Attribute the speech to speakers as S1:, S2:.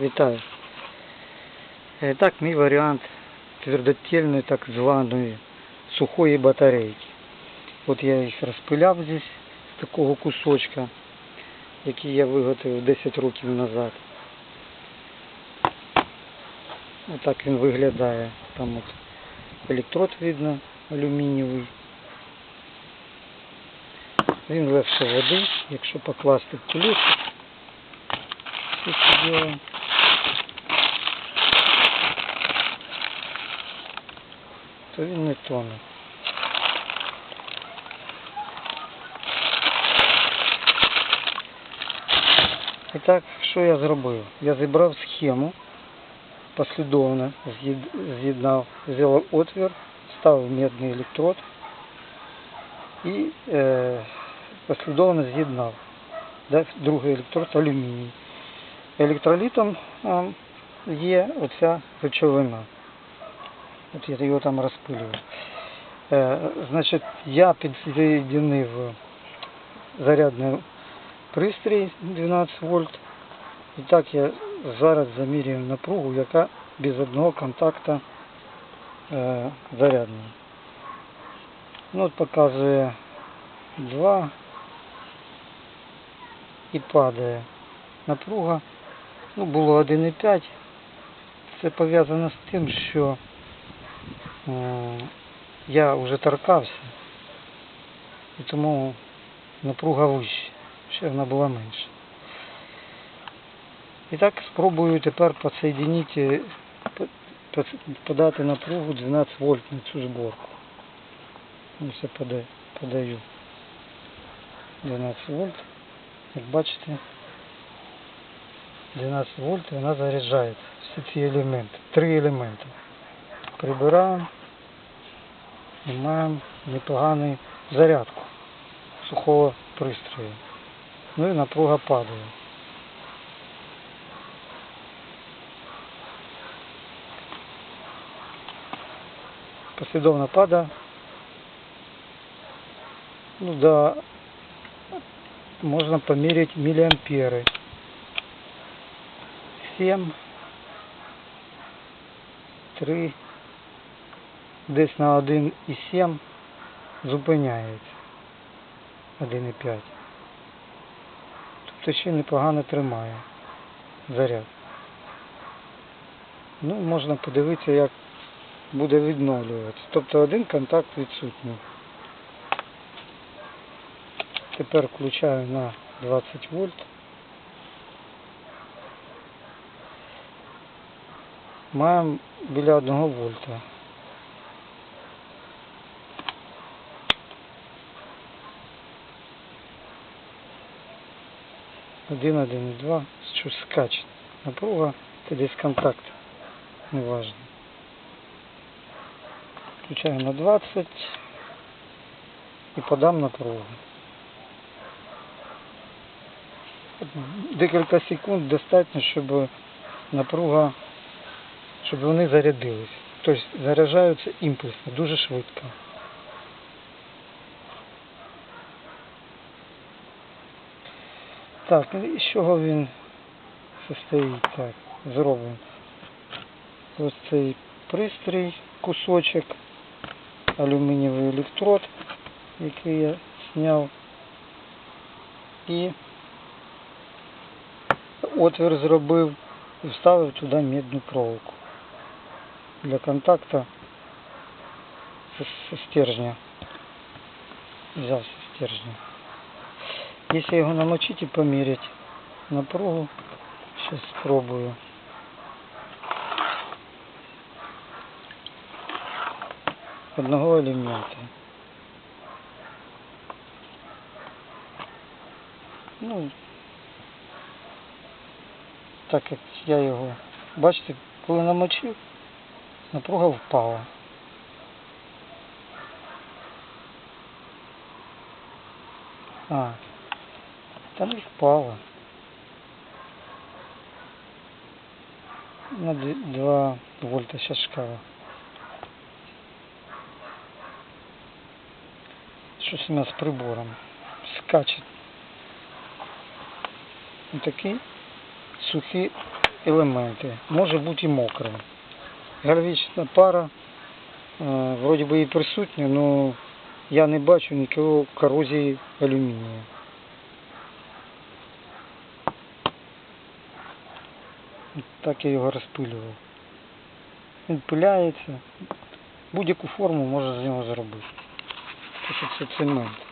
S1: Вітаю. Е, Так, мій варіант твердотільної так званої сухої батарейки. От я їх розпиляв здесь з такого кусочка, який я виготовив 10 років назад. Отак він виглядає. Там от електрод видно алюмінієвий. Він легше води, якщо покласти в кулечок. Все це діло. То він не тоне. І так, що я зробив? Я зібрав схему, послідовно з'єд- з'єднав, взяв отвір, ставив медний електрод і е, послідовно з'єднав. Да, другий електрод алюміній. Електролітом а, є оця речовина. От я його там розпилював. Е, значить, я підсоєдинив зарядний пристрій 12 вольт. І так я зараз замірюю напругу, яка без одного контакту е, зарядний. Ну, от показує 2 і падає напруга. Ну, було 1,5. Це пов'язано з тим, що я вже торкався, і тому напруга вища, ще вона була менша. І так спробую тепер по- подати напругу 12 вольт на цю зборку. Ось я подаю 12 вольт. Як бачите, 12 вольт і вона заряджається. Всі ці елементи. Три елементи. Прибираємо і маємо непогану зарядку сухого пристрою. Ну і напруга падає. Послідовно падає. Ну да, можно померить миллиамперы. 7, 3, десь на 1,7 зупиняється. 1,5. Тобто ще непогано тримає заряд. Ну, можна подивитися, як буде відновлюватися. Тобто один контакт відсутній. Тепер включаю на 20 вольт. Маємо біля 1 вольта. Один, один, два. Що. Напруга, це десь контакт. Неважно. Включаю на 20 і подам напругу. Декілька секунд достатньо, щоб напруга, щоб вони зарядились. Тобто заряджаються імпульсно, дуже швидко. Так, і з чого він состоїть? Так, зробимо. Ось цей пристрій, кусочок, алюмінієвий електрод, який я зняв. І отвір зробив і вставив туди медну проволоку для контакту со стержня. Взяв со стержня. Если його намочить і поміряти напругу, сейчас спробую. Одного елемента. Ну, так як я його, бачите, коли намочив, напруга впала. А, там і впала. На 2 вольта сейчас шкала. Щось у нас з прибором. Скачет. Ось такий сухий елементи. Може бути і мокрим. Гальвічна пара, е, вроді би і присутня, але я не бачу нікого корозії алюмінію. Так я його розпилював. Він пиляється. Будь-яку форму можна з нього зробити. Що це цемент.